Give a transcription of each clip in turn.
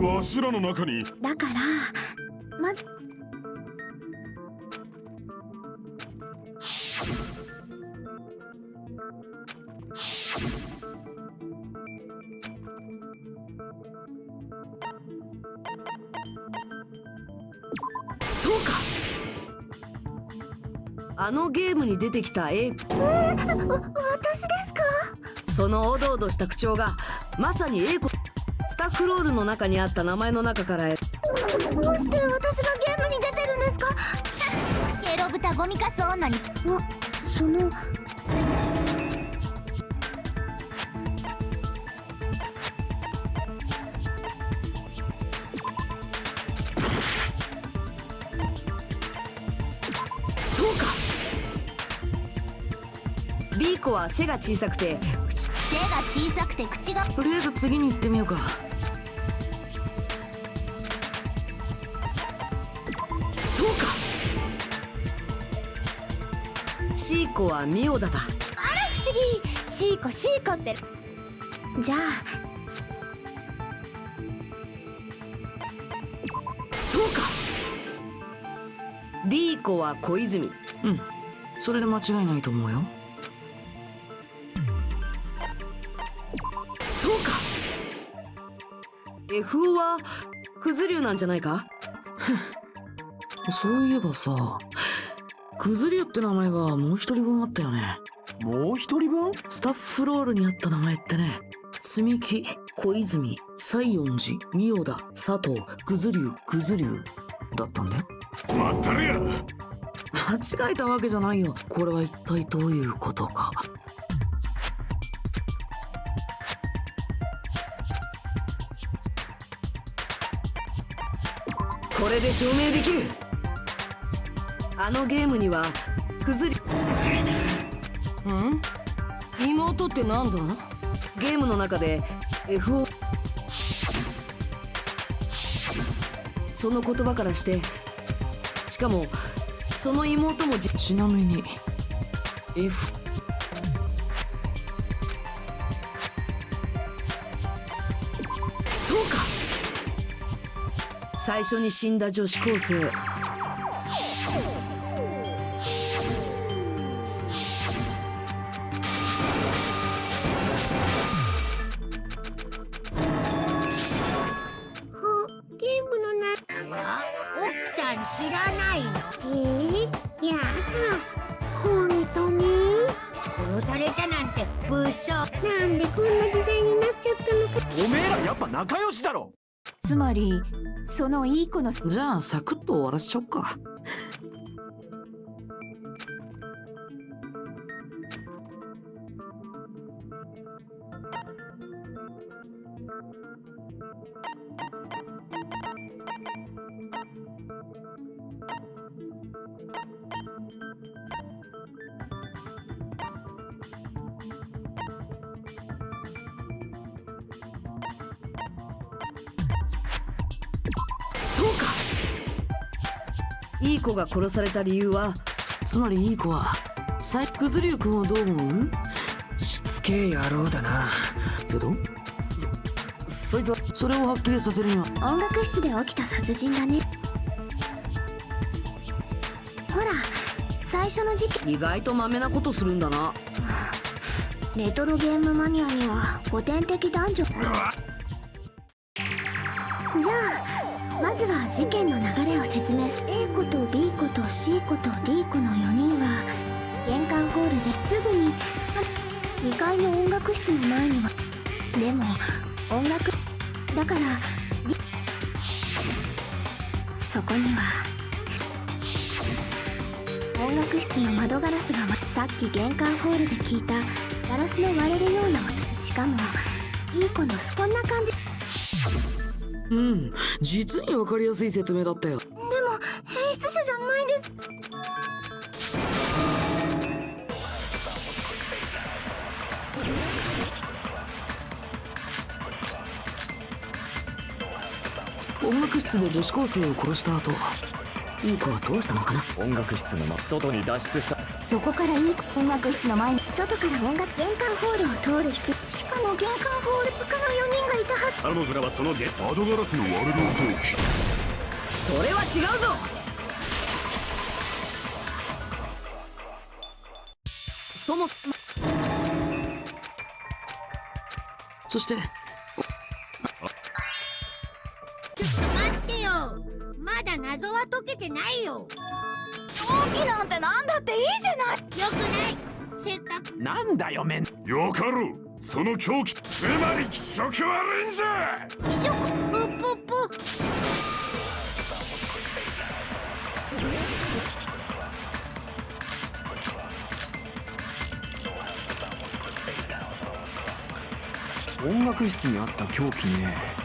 わしらの中に。だからまずあのゲームに出てきた A 私ですか？そのおどおどした口調がまさに A 子スタッフロールの中にあった名前の中から。どうして私がゲームに出てるんですか？ゲロ豚ゴミカス女に。あそのは背が小さくて口背が。小さくて口がとりあえず次に行ってみようか。そうか。C 子はミオダだ。不思議。シーコシーコって。じゃあ。そうか。D 子は小泉。うん。それで間違いないと思うよ FO はクズ竜なんじゃないか？そういえばさクズリュって名前がもう一人分あったよね。もう一人分？スタッフロールにあった名前ってね。積み木小泉西園寺仁王田佐藤クズリュクズリュだったんだよ。まったれや！間違えたわけじゃないよ。これは一体どういうことかこれで証明できる。あのゲームにはクズ竜うん？妹ってなんだ？ゲームの中で FO その言葉からしてしかもその妹もちなみに F 最初に死んだ女子高生。のじゃあサクッと終わらせちゃおっか。いい子が殺された理由は？つまりいい子はサイクズリュウ君はどう思う？しつけえ野郎だな。けど？そいつはそれをはっきりさせるには。音楽室で起きた殺人だね。ほら最初の事件。意外とマメなことするんだな。レトロゲームマニアには古典的男女。じゃあまずは事件の流れを説明すと B 子と C 子と D 子の4人は玄関ホールですぐに2階の音楽室の前にはでも音楽だからそこには音楽室の窓ガラスがさっき玄関ホールで聞いたガラスの割れるようなしかもいい子のこんな感じうん実にわかりやすい説明だったよ。楽室で女子高生を殺した後いい子はどうしたのかな？音楽室のま外に脱出した。そこからいい音楽室の前に外から音楽玄関ホールを通る必しかも玄関ホール他の4人がいたはず。彼女らはそのゲ窓ガラスの割れる音を聞きそれは違うぞ。そもそしてけてないよ。競技なんてなんだっていいじゃない。よくない。せっかく。なんだよめん。よかろう。その狂気。つまり気色悪いんじゃ。気色？ぷっぷっぷ。音楽室にあった凶器ね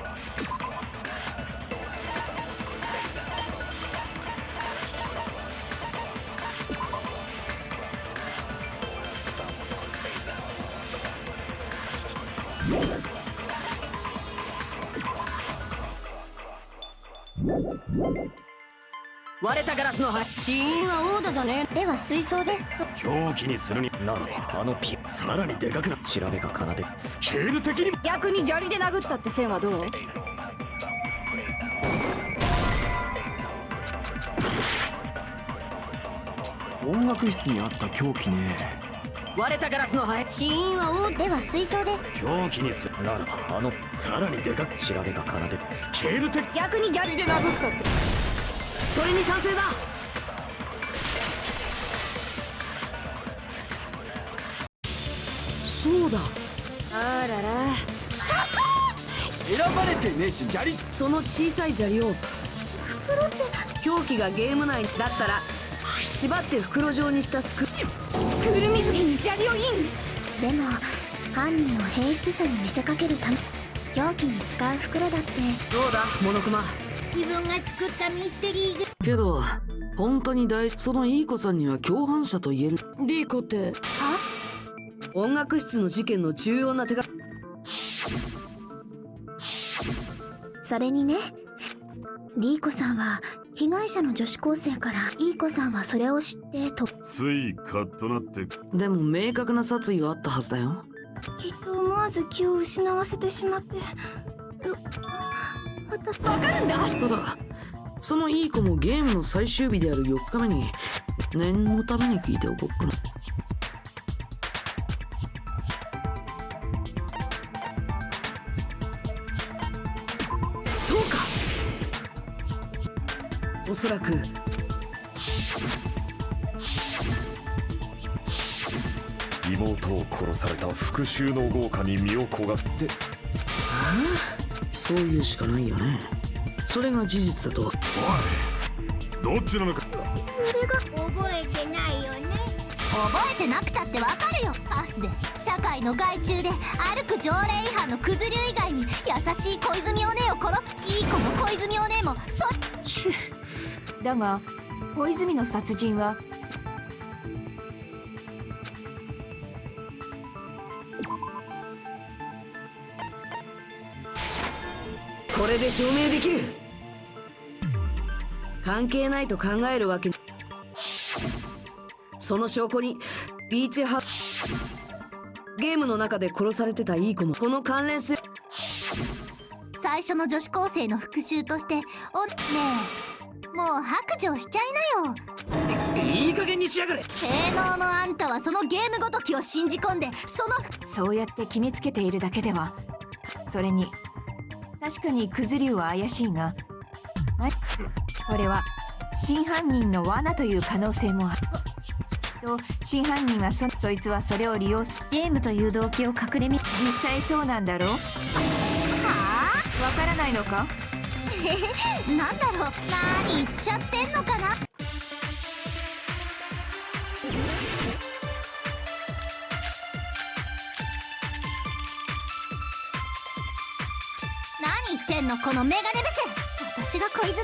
死因はオーダじゃね？では水槽で。狂気にするにならばあのピさらにでかくな調べが奏で。スケール的にも。逆に砂利で殴ったって線はどう？音楽室にあった凶器ね。割れたガラスの灰死因はオーでは水槽で。狂気にするならばあのさらにでかく調べが奏で。スケール的逆に砂利で殴ったって。それに賛成だそうだ。あらら。選ばれてねえし砂利。その小さい砂利を。狂気がゲーム内だったら縛って袋状にしたスクスクール水着に砂利をイン。でも犯人を変質者に見せかけるため凶器に使う袋だって。どうだモノクマ？自分が作ったミステリーグけど本当に大そのいい子さんには共犯者と言える。リーコって音楽室の事件の重要な手がそれにねディーコさんは被害者の女子高生からイーコさんはそれを知ってと。ついカッとなって。でも明確な殺意はあったはずだよ。きっと思わず気を失わせてしまって。わかるんだ。ただそのいい子もゲームの最終日である4日目に念のために聞いておこっかなおそらく。妹を殺された復讐の豪華に身を焦がって。そういうしかないよね。それが事実だと。おいどっちなのか。覚えてないよね。覚えてなくたってわかるよ。パスで。社会の害虫で歩く条例違反のクズ流以外に優しい小泉お姉を殺すいい子の小泉お姉もそだが小泉の殺人はこれで証明できる。関係ないと考えるわけ。にその証拠にビーチハゲームの中で殺されてたいい子もこの関連する最初の女子高生の復讐としておねえもう白状しちゃいなよ。いい加減にしやがれ。性能のあんたはそのゲームごときを信じ込んでそのそうやって決めつけているだけでは。それに確かにクズリュウは怪しいがあこれは真犯人の罠という可能性もある。きっと真犯人はそそいつはそれを利用する。ゲームという動機を隠れみ実際そうなんだろう。はわからないのか？あ なんだろう何言っちゃってんのかな？何言ってんのこのメガネブス私が小泉。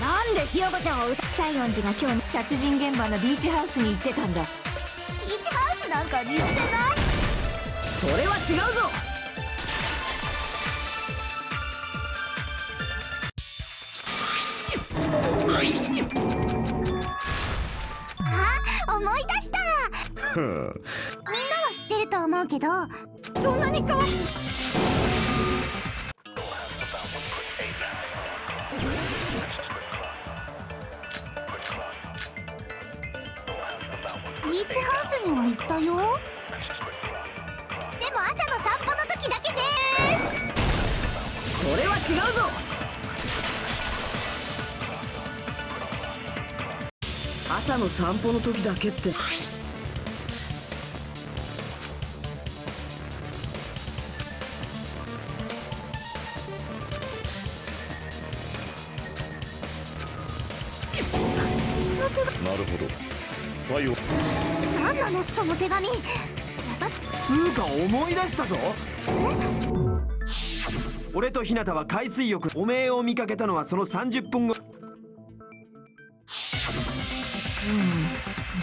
なんでひよこちゃんを歌西園寺が今日殺人現場のビーチハウスに行ってたんだ。ビーチハウスなんかに行ってない。それは違うぞあ思い出した。みんなは知ってると思うけどそんなにか。わいいビーチハウスには行ったよ。でも朝の散歩の時だけです。それは違うぞ朝の散歩の時だけって。なるほど。さよ何なのその手紙私つうか思い出したぞ。俺と日向は海水浴。おめえを見かけたのはその30分後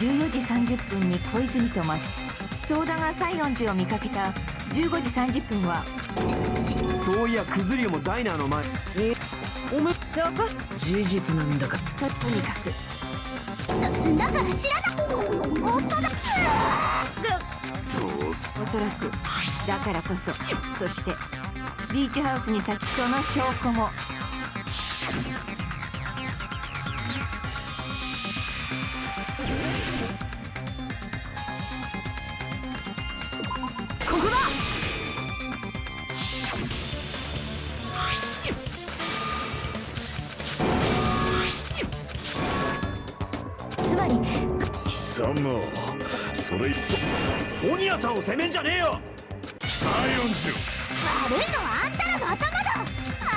14時30分に小泉と待つ相田が西園寺を見かけた15時30分は。そういやクズリュウもダイナーの前。えおめそこ事実なんだか。そとにかく。だから知らな夫だ。おそらく。だからこそ。そしてビーチハウスに先その証拠も貴様それソニアさんを責めんじゃねえよ。西園悪いのはあんたらの頭だあ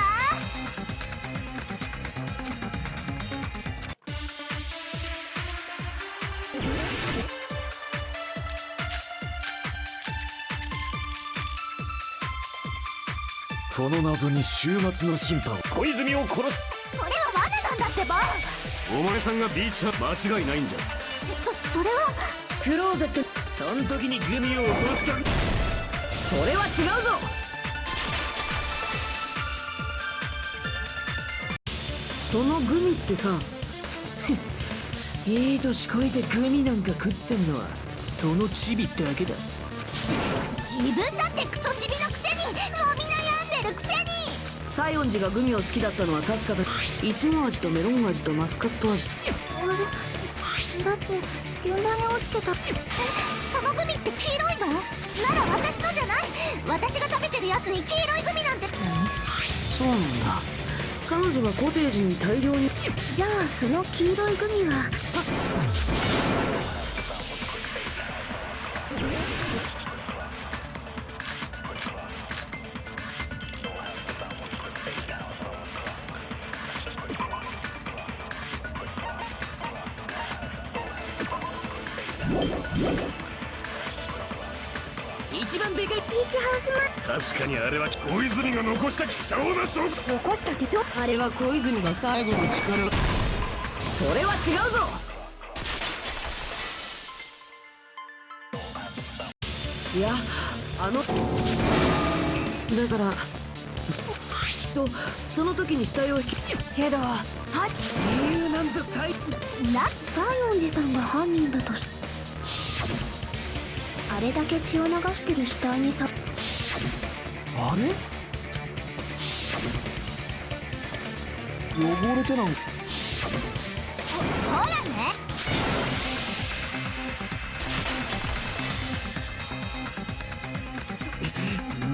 この謎に終末の審判小泉を殺すこれは罠なんだってば。お前さんがビーチは間違いないんじゃ。えっとそれは。クローゼットそん時にグミを落としたそれは違うぞ。そのグミってさ いい年こいてグミなんか食ってんのはそのチビってだけだ。自分だってクソチビのくせにもみ悩んでるくせに。西園寺がグミを好きだったのは確かだ。いちご味とメロン味とマスカット味だって現場に落ちてたえそのグミって黄色いのなら私のじゃない私が食べてるやつに黄色いグミなんて。そうなんだ。彼女がコテージに大量に。じゃあその黄色いグミは残したってどあれは小泉が最後の力。それは違うぞ。いやあの。だからきっとその時に死体を引き。けどな西園寺さんが犯人だとし。あれだけ血を流してる死体にさ。あれ？汚れてなんほらね。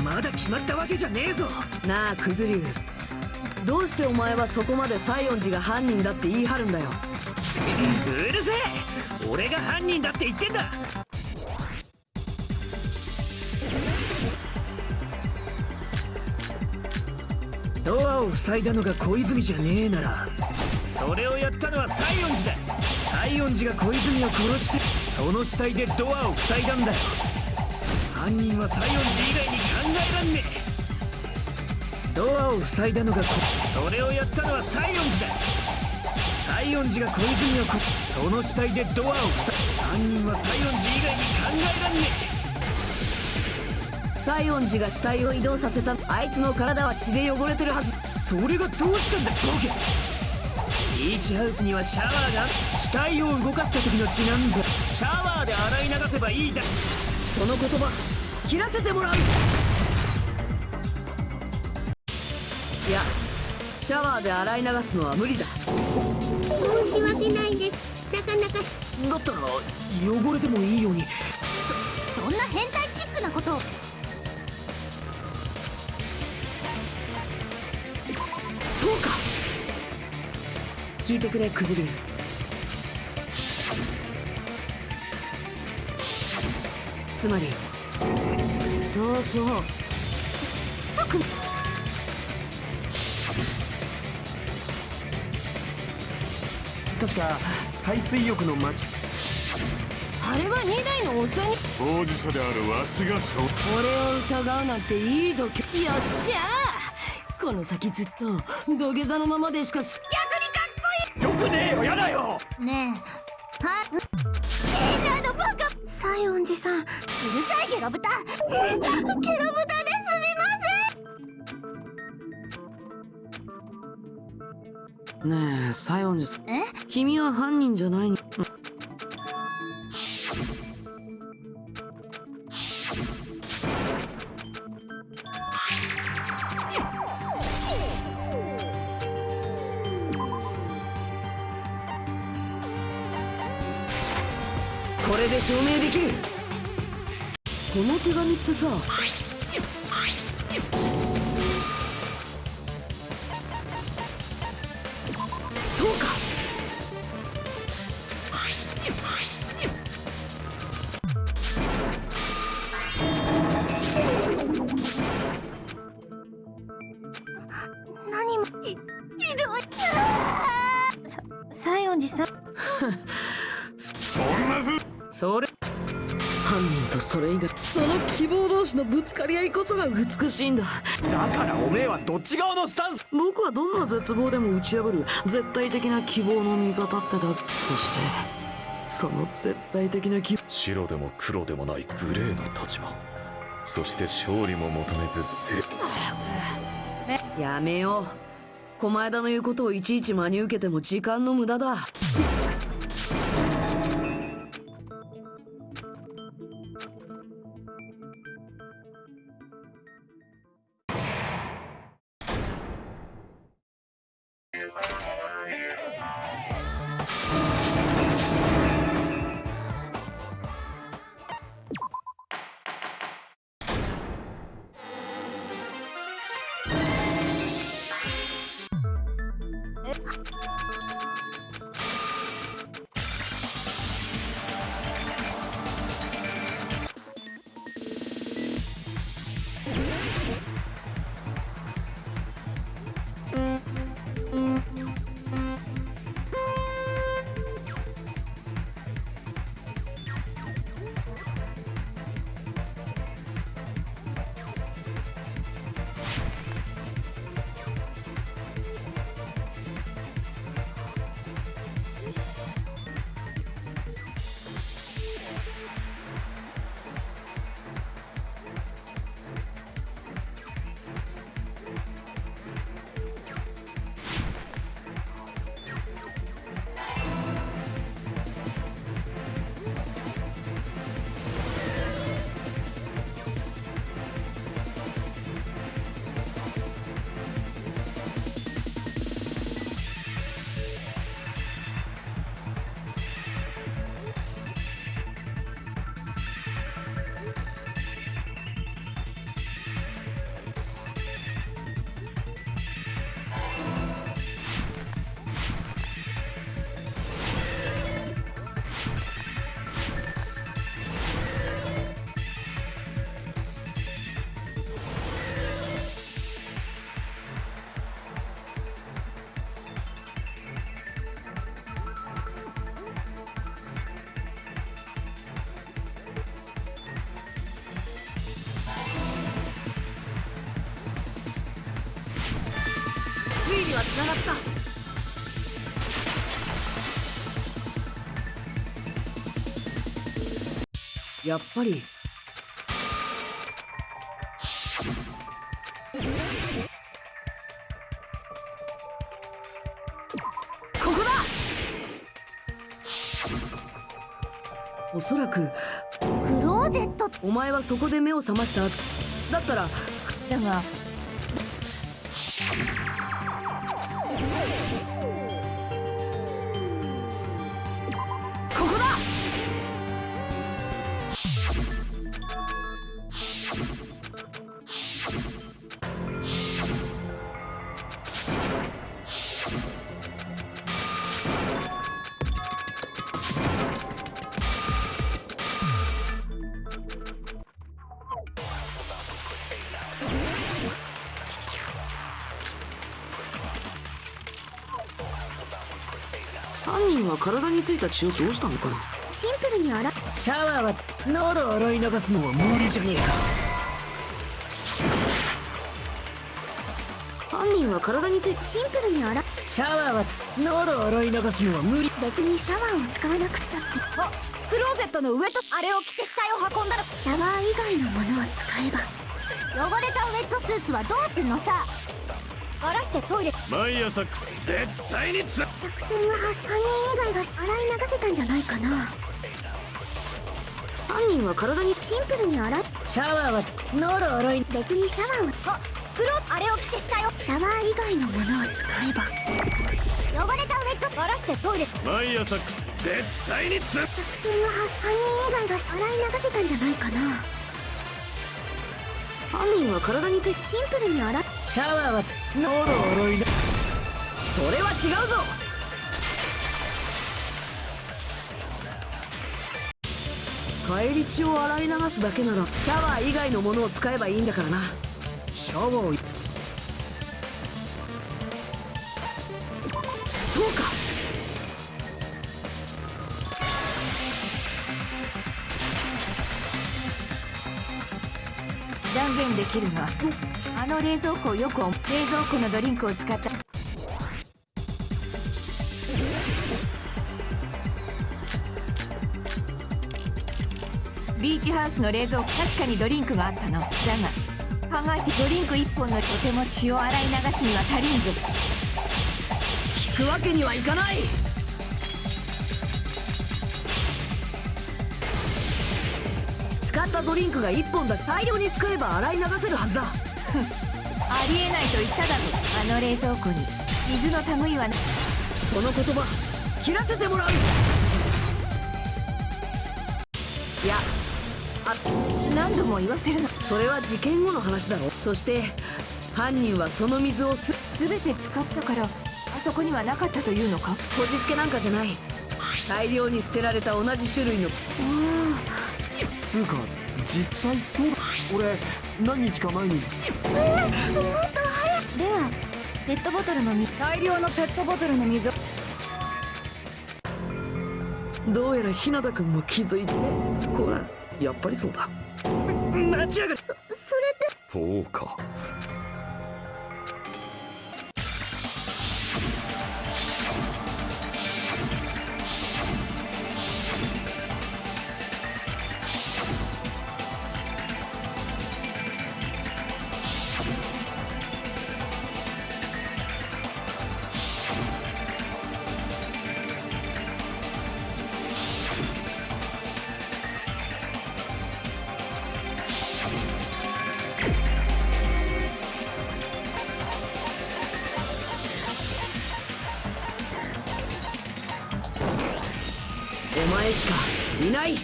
まだ決まったわけじゃねえぞ。なあクズリュウどうしてお前はそこまで西園寺が犯人だって言い張るんだよ。うるせえ。俺が犯人だって言ってんだを塞いだのが小泉じゃねえなら。それをやったのは西園寺だ。西園寺が小泉を殺してその死体でドアを塞いだんだ犯人は西園寺以外に考えらんねえ。ドアを塞いだのがこそれをやったのは西園寺だ。西園寺が小泉をこその死体でドアを塞い犯人は西園寺以外に考えらんね西園寺が死体を移動させたあいつの体は血で汚れてるはず。えそれがどうしたんだボケ。ビーチハウスにはシャワーが死体を動かした時のちなんぞシャワーで洗い流せばいいだ。その言葉切らせてもらう。いやシャワーで洗い流すのは無理だ。申し訳ないです。なかなか。だったら汚れてもいいように。そんな変態チックなことそうか。聞いてくれクズリンつまりそうそう。即確か海水浴の街。あれは2台のおっさんに。当事者であるわしが証俺を疑うなんていい度胸。よっしゃこの先ずっと土下座のままでしかすよくねえよやだよねえは変なのバカ西園寺さん。うるさいゲロ豚ゲロ豚ですみまねえ？西園寺さんえ君は犯人じゃないに証明できる。この手紙ってさ同士のぶつかり合いこそが美しいんだ。だからおめえはどっち側のスタンス？僕はどんな絶望でも打ち破る。絶対的な希望の味方ってだそして。その絶対的な希白でも黒でもないグレーの立場。そして勝利も求めずせやめよう。狛枝の言うことをいちいち真に受けても時間の無駄だはつながった。やっぱり。おそらく。クローゼット。お前はそこで目を覚ましただったら。だがは体についた血をどうしたのかな？シンプルに洗っシャワーはなら洗い流すのは無理じゃねえか。犯人は体についてシンプルに洗っシャワーはなら洗い流すのは無理。別にシャワーを使わなくったって。あクローゼットの上とあれを着て死体を運んだらシャワー以外のものを使えば。汚れたウェットスーツはどうすんのさ。バラしてトイレ毎朝く絶対につ逆転は犯人以外が洗い流せたんじゃないかな。犯人は体にシンプルに洗っシャワーはなら洗い別にシャワーをあクロあれを着て死体をシャワー以外のものを使えば。汚れたウェット。バラしてトイレ。毎朝く絶対につ逆転は犯人以外が洗い流せたんじゃないかな犯人は体についてシンプルに洗っシャワーはなら洗い流それは違うぞ。帰り血を洗い流すだけならシャワー以外のものを使えばいいんだからな。シャワーできるがあの冷蔵庫をよく冷蔵庫のドリンクを使った。ビーチハウスの冷蔵庫確かにドリンクがあったの。だが考えてドリンク1本のとても血を洗い流すには足りんぞ。聞くわけにはいかない。使ったドリンクが1本だ大量に使えば洗い流せるはずだ。ありえないと言っただろあの冷蔵庫に。水の類はなその言葉切らせてもらう。いや何度も言わせるの。それは事件後の話だろ。そして犯人はその水をす全て使ったからあそこにはなかったというのか？こじつけなんかじゃない。大量に捨てられた同じ種類のつうか実際そうだ俺何日か前にもっと早くではペットボトルの水大量のペットボトルの水どうやら日向君も気づいてほらやっぱりそうだ待ちやがれってそうかお前しかいない。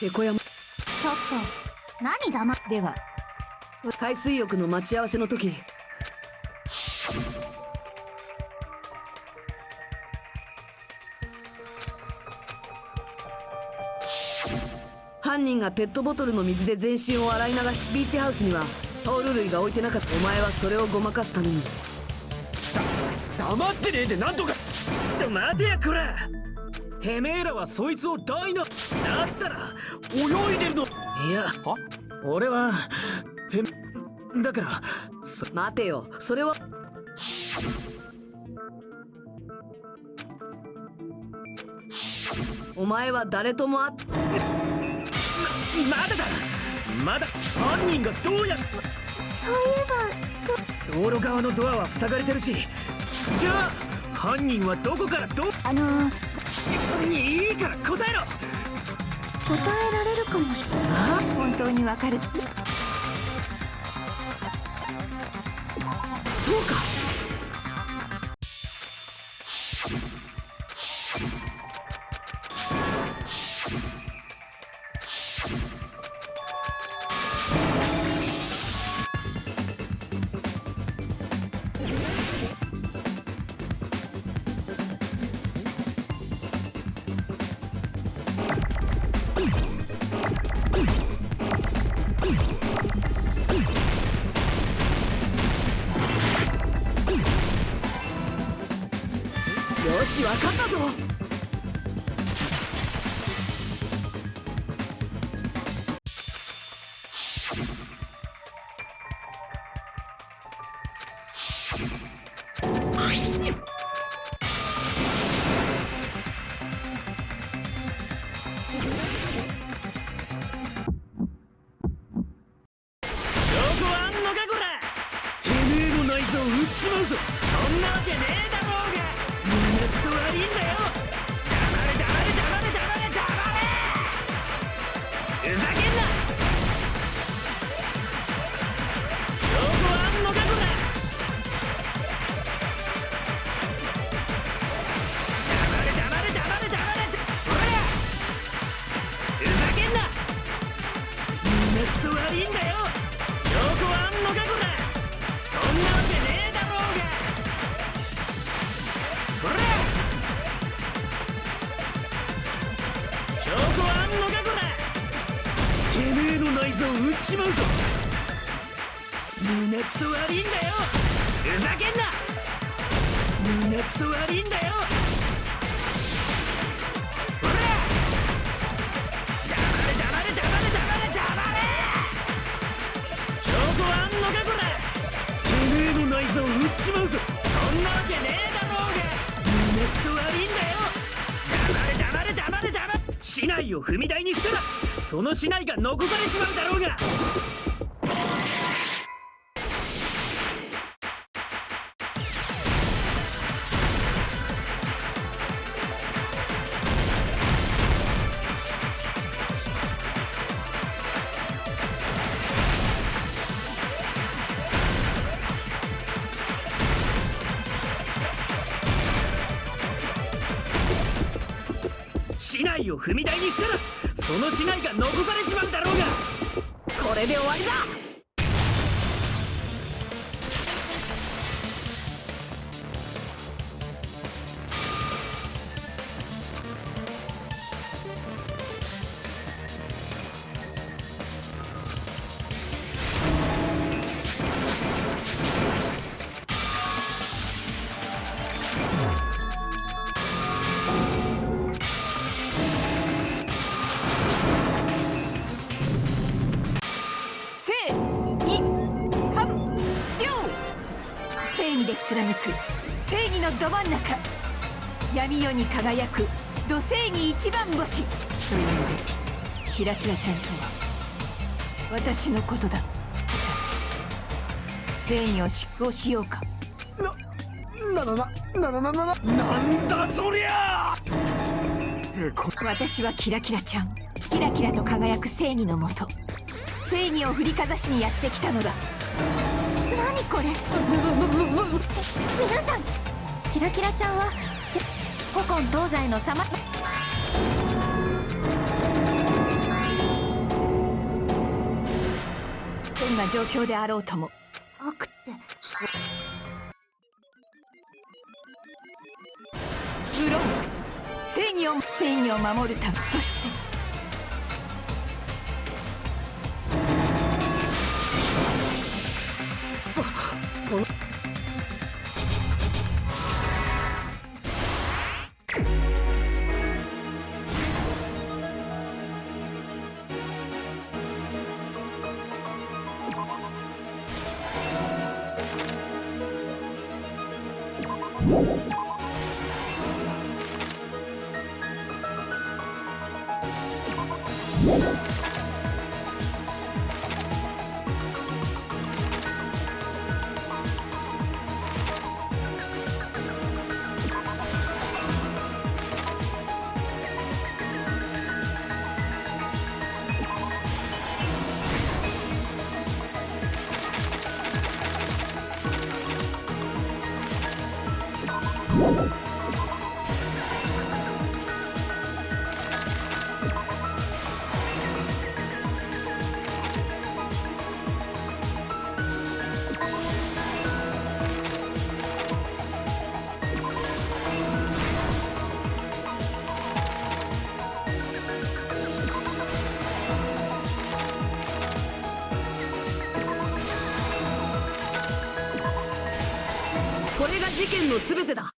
ペコ山。ちょっと何黙っでは海水浴の待ち合わせの時。犯人がペットボトルの水で全身を洗い流しビーチハウスにはタオル類が置いてなかった。お前はそれをごまかすために。黙ってねえでなんとか。ちょっと待てやこらてめえらはそいつを大のだったら泳いでるの。いや俺はてだからそ待てよ。それはお前は誰とも会っまだだ。まだ犯人がどうやそういえば道路側のドアは塞がれてるしじゃあ犯人はどこからどあのーいいから答えろ。答えられるかもしれない。本当にわかる。そうかちまうぞ。そんなわけねえだろうが。胸くそ悪いんだよ。えの内臓売っちまうぞ。胸くそ悪いんだよ。ふざけんな。胸くそ悪いんだよ。ほら。黙れ黙れ黙れ黙れ黙れ。証拠はあんのかこら。てめえの内臓売っちまうぞ。そんなわけねえ。内を踏み台にしたらその竹刀が残されちまうだろうが。その死骸が残貫く正義のど真ん中。闇夜に輝く土正義一番星。というのでキラキラちゃんとは私のことだ。さて正義を執行しようか。なななななななななんだそりゃ！私はキラキラちゃん。キラキラと輝く正義のもと。正義を振りかざしにやってきたのだ。何これ。皆さんキラキラちゃんはせ古今東西のさまどんな状況であろうとも。悪って。無論正義を正義を守るため。そして 고 Whoa. 全てだ。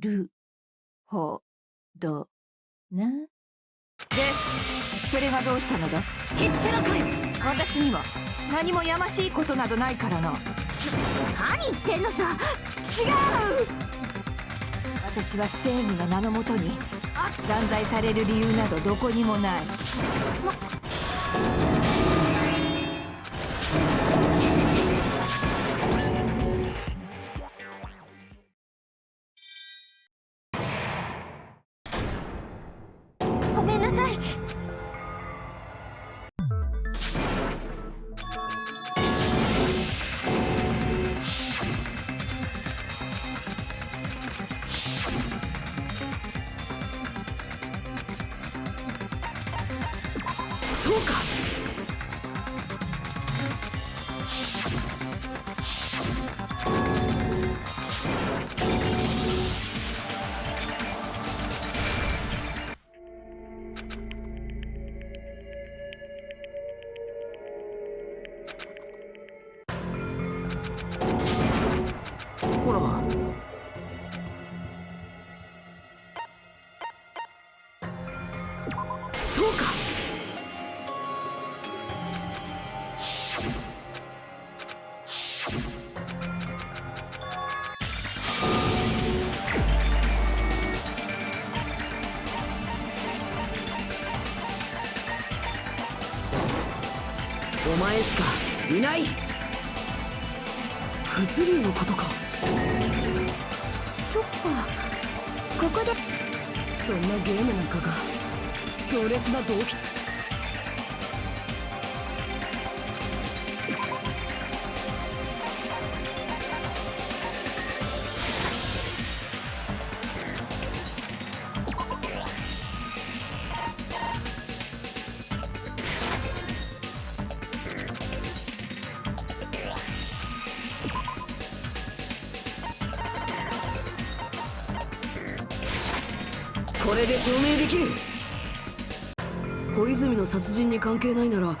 る、ほ、ど、な。で、それがどうしたのだ？へっちゃらかい私には何もやましいことなどないからな。何言ってんのさ私は正義の名のもとに断罪される理由などどこにもない。ご前しか。いない。クズ竜のことか。そっか。ここで。そんなゲームなんかが強烈な動機これで証明できる。小泉の殺人に関係ないなら